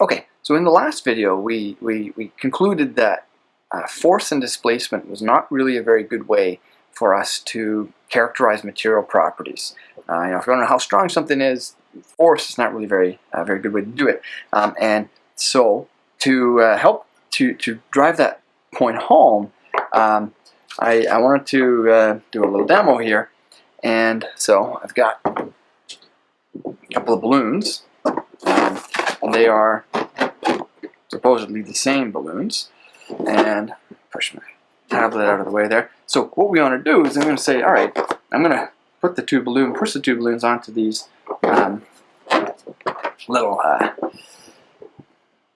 Okay, so in the last video, we, we, we concluded that uh, force and displacement was not really a very good way for us to characterize material properties. Uh, you know, if you want to know how strong something is, force is not really very uh, very good way to do it. Um, and so to uh, help to, to drive that point home, um, I, I wanted to uh, do a little demo here. And so I've got a couple of balloons, um, and they are supposedly the same balloons. And push my tablet out of the way there. So what we want to do is I'm going to say, all right, I'm going to put the two balloon, push the two balloons onto these um, little uh,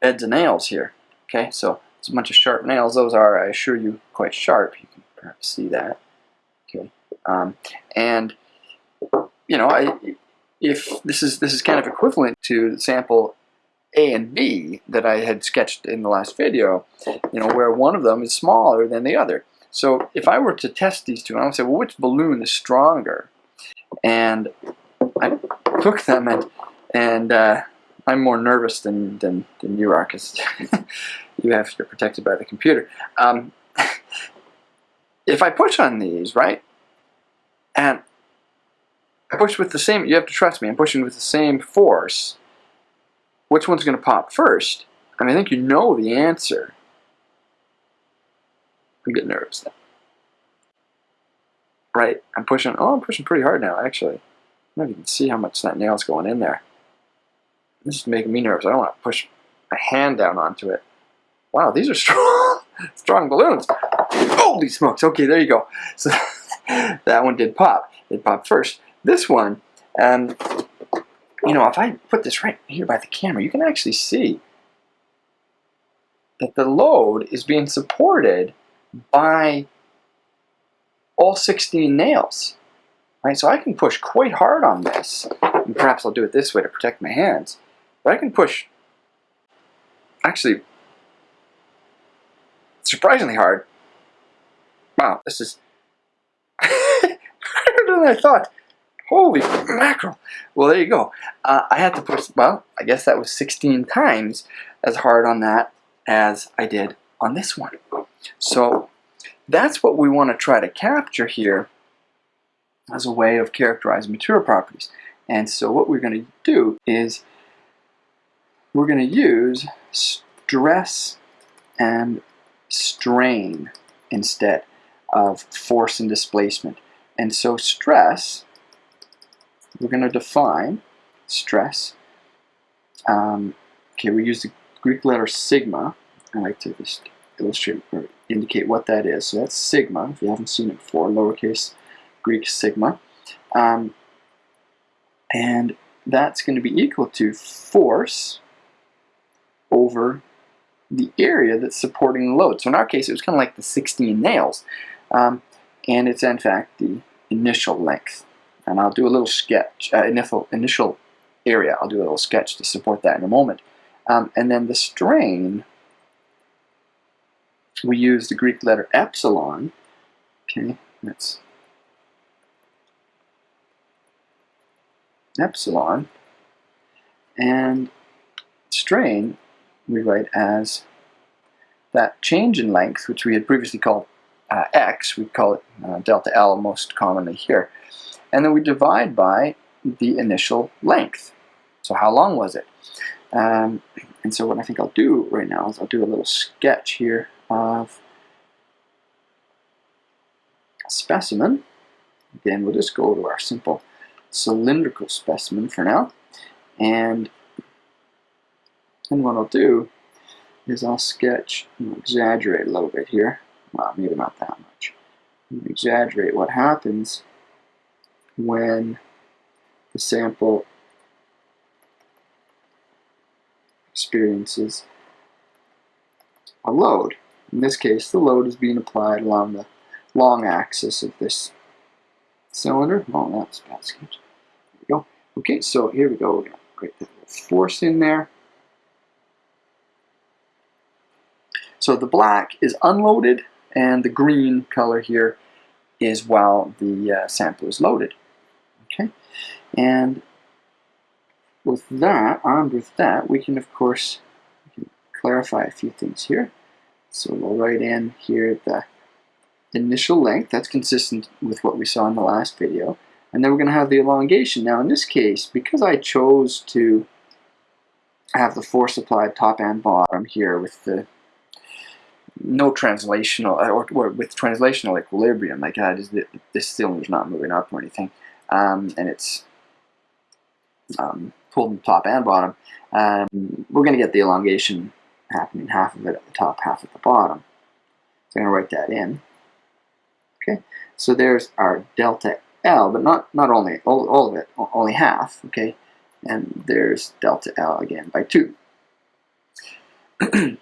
beds of nails here. Okay, so it's a bunch of sharp nails. Those are, I assure you, quite sharp. You can perhaps see that. Okay, um, and you know, I, if this is this is kind of equivalent to the sample A and B that I had sketched in the last video, you know, where one of them is smaller than the other. So if I were to test these two, I would say, well, which balloon is stronger? And I took them and and uh, I'm more nervous than, than, than you are because you have you're protected by the computer. Um, if I push on these, right, and I push with the same, you have to trust me, I'm pushing with the same force, which one's going to pop first? I mean, I think you know the answer. I'm getting nervous now. Right, I'm pushing, oh, I'm pushing pretty hard now, actually. I don't know if you can see how much that nail's going in there. This is making me nervous. I don't want to push my hand down onto it. Wow, these are strong, strong balloons. Holy smokes. Okay, there you go. So that one did pop. It popped first. This one, um, you know, if I put this right here by the camera, you can actually see that the load is being supported by all 16 nails. Right, so I can push quite hard on this. And perhaps I'll do it this way to protect my hands. But I can push, actually, surprisingly hard. Wow, this is harder than I thought. Holy mackerel. Well, there you go. Uh, I had to push, well, I guess that was 16 times as hard on that as I did on this one. So that's what we want to try to capture here as a way of characterizing material properties. And so what we're going to do is we're going to use stress and strain instead of force and displacement. And so stress, we're going to define stress. Um, okay, we use the Greek letter sigma. I like to just illustrate or indicate what that is. So that's sigma, if you haven't seen it before, lowercase Greek sigma. Um, and that's going to be equal to force over the area that's supporting the load. So in our case, it was kind of like the 16 nails. Um, and it's in fact the initial length. And I'll do a little sketch, uh, initial, initial area, I'll do a little sketch to support that in a moment. Um, and then the strain, we use the Greek letter epsilon. Okay, that's epsilon. And strain we write as that change in length, which we had previously called uh, x, we call it uh, delta L most commonly here. And then we divide by the initial length. So how long was it? Um, and so what I think I'll do right now is I'll do a little sketch here of a specimen. Again, we'll just go to our simple cylindrical specimen for now. And and what I'll do is I'll sketch, exaggerate a little bit here. Well, maybe not that much. exaggerate what happens when the sample experiences a load. In this case, the load is being applied along the long axis of this cylinder. Oh, that's bad sketch. There we go. Okay, so here we go. We're going to the force in there. So the black is unloaded and the green color here is while the uh, sample is loaded. And with that, armed with that, we can of course clarify a few things here. So we'll write in here the initial length, that's consistent with what we saw in the last video. And then we're going to have the elongation. Now in this case, because I chose to have the force applied top and bottom here with the no translational or, or with translational equilibrium like that is that this cylinder is not moving up or anything um, and it's um, pulled in top and bottom. Um, we're going to get the elongation happening half of it at the top half at the bottom. So I'm going to write that in. Okay so there's our delta L but not not only all, all of it only half okay? And there's delta L again by 2.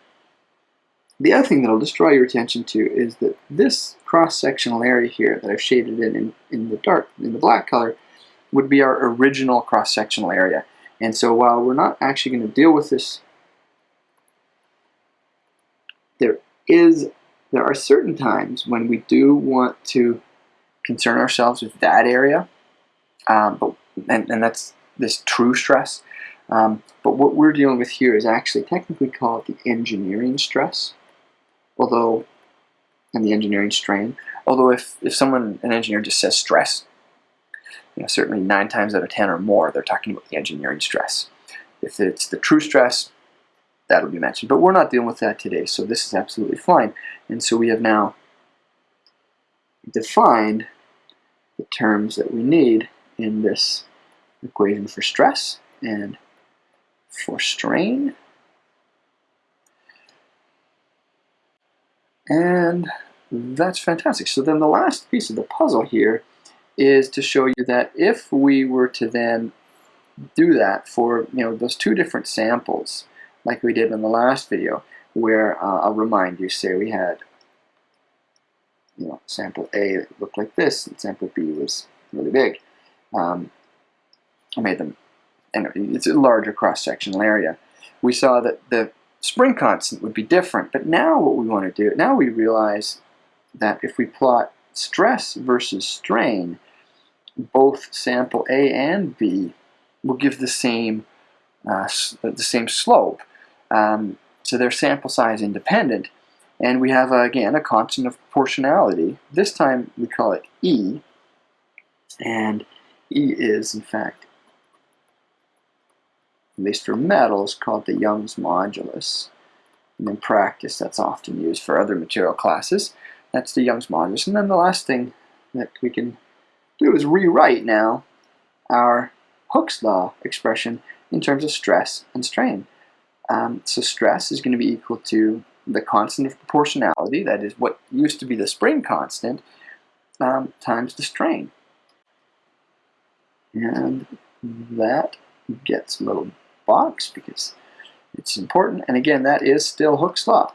the other thing that I'll just draw your attention to is that this cross-sectional area here that I've shaded in, in in the dark, in the black color, would be our original cross-sectional area. And so while we're not actually going to deal with this, there is there are certain times when we do want to concern ourselves with that area, um, but and, and that's this true stress. Um, but what we're dealing with here is actually technically called the engineering stress, although, in the engineering strain. Although if, if someone, an engineer just says stress, you know, certainly nine times out of 10 or more, they're talking about the engineering stress. If it's the true stress, that'll be mentioned. But we're not dealing with that today, so this is absolutely fine. And so we have now defined the terms that we need in this equation for stress and for strain. And that's fantastic. So then the last piece of the puzzle here is to show you that if we were to then do that for you know those two different samples like we did in the last video where uh, I'll remind you say we had you know sample A looked like this and sample B was really big um, I made them, and it's a larger cross-sectional area. We saw that the spring constant would be different, but now what we want to do, now we realize that if we plot stress versus strain, both sample A and B will give the same uh, the same slope. Um, so they're sample size independent, and we have, uh, again, a constant of proportionality. This time we call it E, and E is, in fact, least for metals, called the Young's modulus. And in practice, that's often used for other material classes. That's the Young's modulus. And then the last thing that we can do is rewrite now our Hooke's law expression in terms of stress and strain. Um, so stress is going to be equal to the constant of proportionality, that is what used to be the spring constant, um, times the strain. And that gets a little box because it's important. And again, that is still Hooke's law.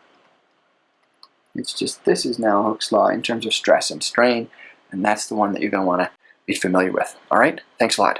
It's just this is now Hooke's law in terms of stress and strain, and that's the one that you're going to want to be familiar with. All right? Thanks a lot.